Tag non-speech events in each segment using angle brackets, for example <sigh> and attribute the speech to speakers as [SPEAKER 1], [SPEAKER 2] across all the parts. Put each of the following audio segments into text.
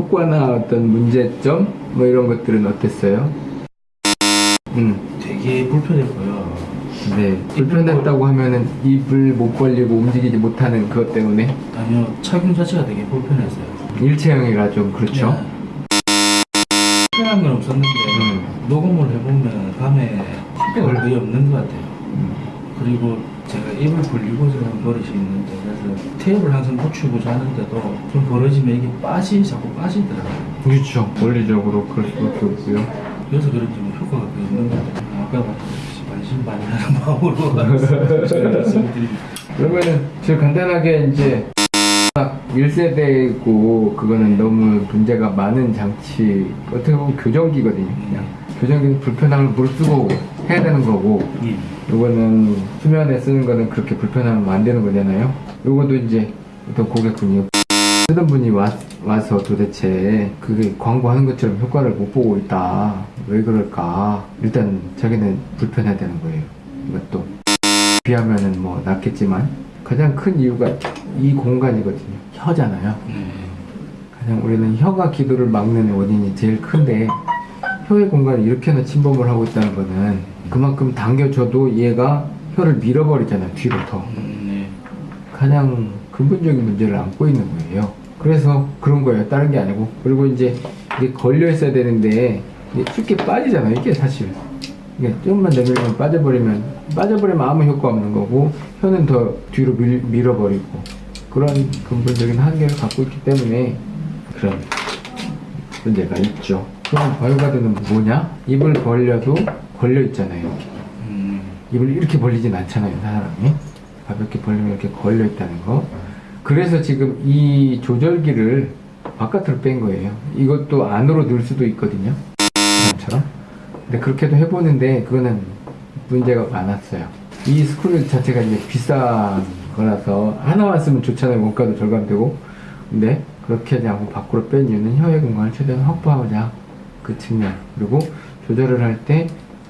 [SPEAKER 1] 효과나 어떤 문제점 뭐 이런 것들은 어땠어요? 음,
[SPEAKER 2] 되게 불편했고요.
[SPEAKER 1] 네. 불편했다고 하면은 입을 못 벌리고 움직이지 못하는 그것 때문에
[SPEAKER 2] 아니요, 착용 자체가 되게 불편했어요.
[SPEAKER 1] 일체형이라 좀 그렇죠.
[SPEAKER 2] 네. 편한 건 없었는데
[SPEAKER 1] 음.
[SPEAKER 2] 녹음을 해보면 밤에 거의 없는 것 같아요.
[SPEAKER 1] 음.
[SPEAKER 2] 그리고 제가 입을 벌리고 자는 버릇이 있는데 그래서 테이블 항상 붙이고 자는데도 좀 벌어지면 이게 빠지 자꾸 빠지더라고요.
[SPEAKER 1] 그렇죠. 원리적으로 그럴 수밖에 없고요.
[SPEAKER 2] 그래서 그런지 뭐 효과가 거의 없는 것 같아요. 아까 반신반의하는 <laughs> 마음으로 말씀드립니다.
[SPEAKER 1] 그러면은 제일 간단하게 이제 딱 1세대고 그거는 너무 문제가 많은 장치 어떻게 보면 교정기거든요 그냥 교정기는 불편함을 무릅쓰고 해야 되는 거고
[SPEAKER 2] 예.
[SPEAKER 1] 요거는 수면에 쓰는 거는 그렇게 불편하면 안 되는 거잖아요. 요것도 이제 어떤 고객분이 쓰던 분이 와, 와서 도대체 그게 광고하는 것처럼 효과를 못 보고 있다. 왜 그럴까? 일단 자기는 불편해야 되는 거예요 이것도. 비하면은 뭐 낫겠지만 가장 큰 이유가 이 공간이거든요. 혀잖아요.
[SPEAKER 2] 네.
[SPEAKER 1] 가장 우리는 혀가 기도를 막는 원인이 제일 큰데 혀의 공간을 이렇게나 침범을 하고 있다는 거는 그만큼 당겨줘도 얘가 혀를 밀어버리잖아요 뒤로 더. 가장 근본적인 문제를 안고 있는 거예요. 그래서 그런 거예요. 다른 게 아니고. 그리고 이제 이게 걸려 있어야 되는데 이게 쉽게 빠지잖아요. 이게 사실. 이게 조금만 내밀면 빠져버리면 빠져버리면 아무 효과 없는 거고 혀는 더 뒤로 밀, 밀어버리고 그런 근본적인 한계를 갖고 있기 때문에 그런 문제가 있죠. 그럼 바이오가드는 뭐냐? 입을 벌려도 걸려 있잖아요.
[SPEAKER 2] 음,
[SPEAKER 1] 입을 이렇게 벌리진 않잖아요, 사람이. 가볍게 벌리면 이렇게 걸려 있다는 거. 그래서 지금 이 조절기를 바깥으로 뺀 거예요. 이것도 안으로 넣을 수도 있거든요. 사람처럼. 근데 그렇게도 해보는데 그거는 문제가 많았어요. 이 스크류 자체가 이제 비싼 거라서 하나만 쓰면 좋잖아요. 원가도 절감되고. 근데 그렇게 하지 않고 밖으로 뺀 이유는 혀의 공간을 최대한 확보하고자 그 측면. 그리고 조절을 할 때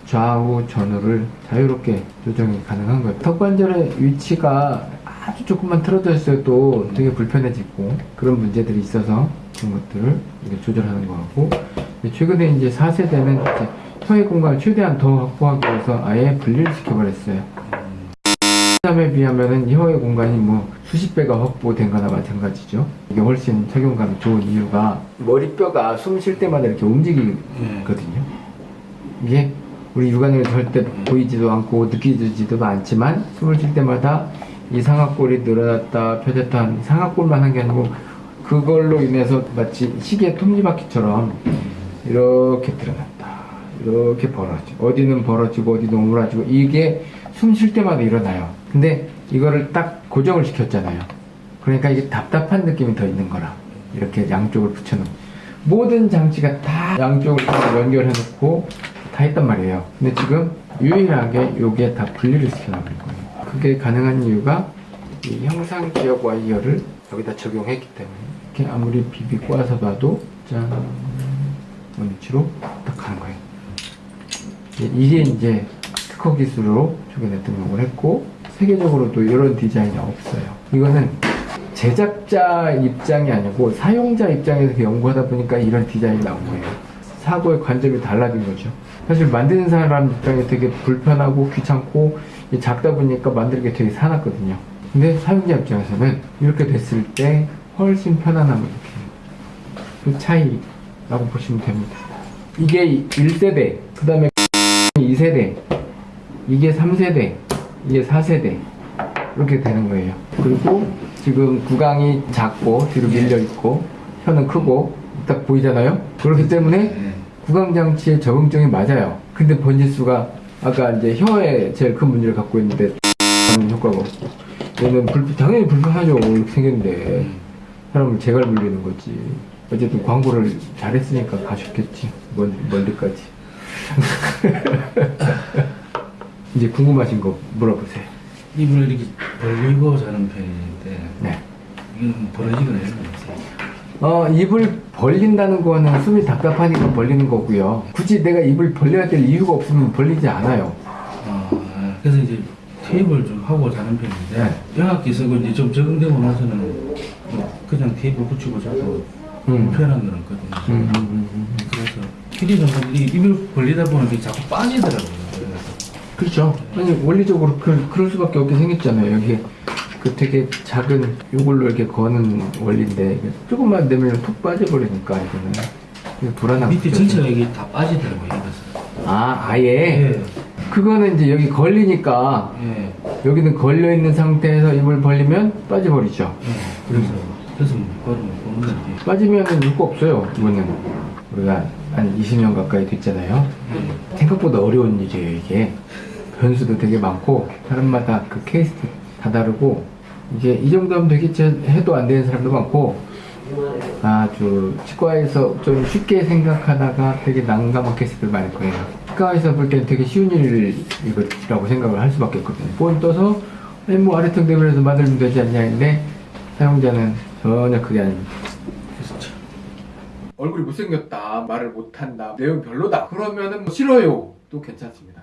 [SPEAKER 1] 좌우 전후를 자유롭게 조정이 가능한 거예요. 턱관절의 위치가 아주 조금만 틀어져 있어도 또 되게 불편해지고 그런 문제들이 있어서 그런 것들을 조절하는 거고 최근에 이제 4세대는 이제 혀의 공간을 최대한 더 확보하기 위해서 아예 분리를 시켜버렸어요. 3에 비하면은 혀의 공간이 뭐 수십 배가 확보된 거나 마찬가지죠. 이게 훨씬 착용감이 좋은 이유가 머리뼈가 숨 쉴 때마다 이렇게 움직이거든요. 이게 우리 육안으로 절대 보이지도 않고 느끼지도 않지만 숨을 쉴 때마다 이 상악골이 늘어났다 펴졌다 하는 상악골만 한 게 아니고 그걸로 인해서 마치 시계 톱니바퀴처럼 이렇게 드러났다 이렇게 벌어지고 어디는 벌어지고 어디는 오므라지고 이게 숨 쉴 때마다 일어나요 근데 이거를 딱 고정을 시켰잖아요. 그러니까 이게 답답한 느낌이 더 있는 거라 이렇게 양쪽을 붙여놓은 모든 장치가 다 양쪽을 다 연결해 놓고 다 했단 말이에요. 근데 지금 유일하게 요게 다 분리를 시켜놓은 거예요. 그게 가능한 이유가 이 형상 기억 와이어를 여기다 적용했기 때문에 이렇게 아무리 비비 꼬아서 봐도 짠 원위치로 딱 가는 거예요. 이게 이제 특허 기술로 최근에 등록을 했고 세계적으로도 이런 디자인이 없어요. 이거는 제작자 입장이 아니고 사용자 입장에서 연구하다 보니까 이런 디자인이 나온 거예요. 사고의 관점이 달라진 거죠. 사실 만드는 사람 입장에 되게 불편하고 귀찮고 작다 보니까 만들기 되게 사납거든요. 근데 사용자 입장에서는 이렇게 됐을 때 훨씬 편안함을 느끼는 그 차이라고 보시면 됩니다. 이게 1세대 그 다음에 2세대 이게 3세대 이게 4세대. 이렇게 되는 거예요. 그리고 지금 구강이 작고 뒤로 밀려 있고 혀는 크고 딱 보이잖아요? 그렇기 때문에
[SPEAKER 2] 네.
[SPEAKER 1] 구강 장치에 적응증이 맞아요. 근데 번지수가 아까 이제 혀에 제일 큰 문제를 갖고 있는데 하는 효과가 없고. 얘는 불, 당연히 불편하죠. 이렇게 생겼는데 사람을 재갈 물리는 거지. 어쨌든 광고를 잘했으니까 가셨겠지. 멀, 멀리까지 <laughs> 이제 궁금하신 거 물어보세요
[SPEAKER 2] 입을 이렇게 벌리고 자는 편인데
[SPEAKER 1] 네.
[SPEAKER 2] 이건 벌어지거나 이런 건 없어요.
[SPEAKER 1] 어, 입을 벌린다는 거는 숨이 답답하니까 벌리는 거고요. 굳이 내가 입을 벌려야 될 이유가 없으면 벌리지 않아요.
[SPEAKER 2] 아, 그래서 이제 테이블 좀 하고 자는 편인데
[SPEAKER 1] 네.
[SPEAKER 2] 병학기 쓰고 이제 좀 적응되고 나서는 뭐 그냥 테이블 붙이고 자도
[SPEAKER 1] 음.
[SPEAKER 2] 불편한 거는 거든요.
[SPEAKER 1] 음, 음, 음.
[SPEAKER 2] 그래서 길이는 이 입을 벌리다 보면 자꾸 빠지더라고요.
[SPEAKER 1] 그렇죠. 아니 원리적으로 그, 그럴 수밖에 없게 생겼잖아요. 여기 그 되게 작은 요걸로 이렇게 거는 원리인데 조금만 내면 툭 빠져버리니까 이거는 이거 불안한
[SPEAKER 2] 밑에. 전체가 이게 다 빠지더라고요. 입에서.
[SPEAKER 1] 아 아예
[SPEAKER 2] 예.
[SPEAKER 1] 그거는 이제 여기 걸리니까
[SPEAKER 2] 예.
[SPEAKER 1] 여기는 걸려 있는 상태에서 입을 벌리면 빠져버리죠.
[SPEAKER 2] 예. 그래서 그래서 뭐 걸으면 보는 건데.
[SPEAKER 1] 빠지면은 이거 없어요. 이거는 우리가 한 20년 가까이 됐잖아요.
[SPEAKER 2] 예.
[SPEAKER 1] 생각보다 어려운 일이에요 이게 변수도 되게 많고 사람마다 그 케이스 다 다르고 이제 이 정도 하면 되겠지 해도 안 되는 사람도 많고 아주 치과에서 좀 쉽게 생각하다가 되게 난감한 케이스들 많을 거예요. 치과에서 볼 때는 되게 쉬운 일이라고 생각을 할 수밖에 없거든요. 본 떠서 뭐 아래턱 대변에서 만들면 되지 않냐 했는데 사용자는 전혀 그게 아닙니다.
[SPEAKER 2] 참
[SPEAKER 1] 얼굴이 못생겼다 말을 못한다 내용 별로다 그러면은 뭐 싫어요. 또 괜찮습니다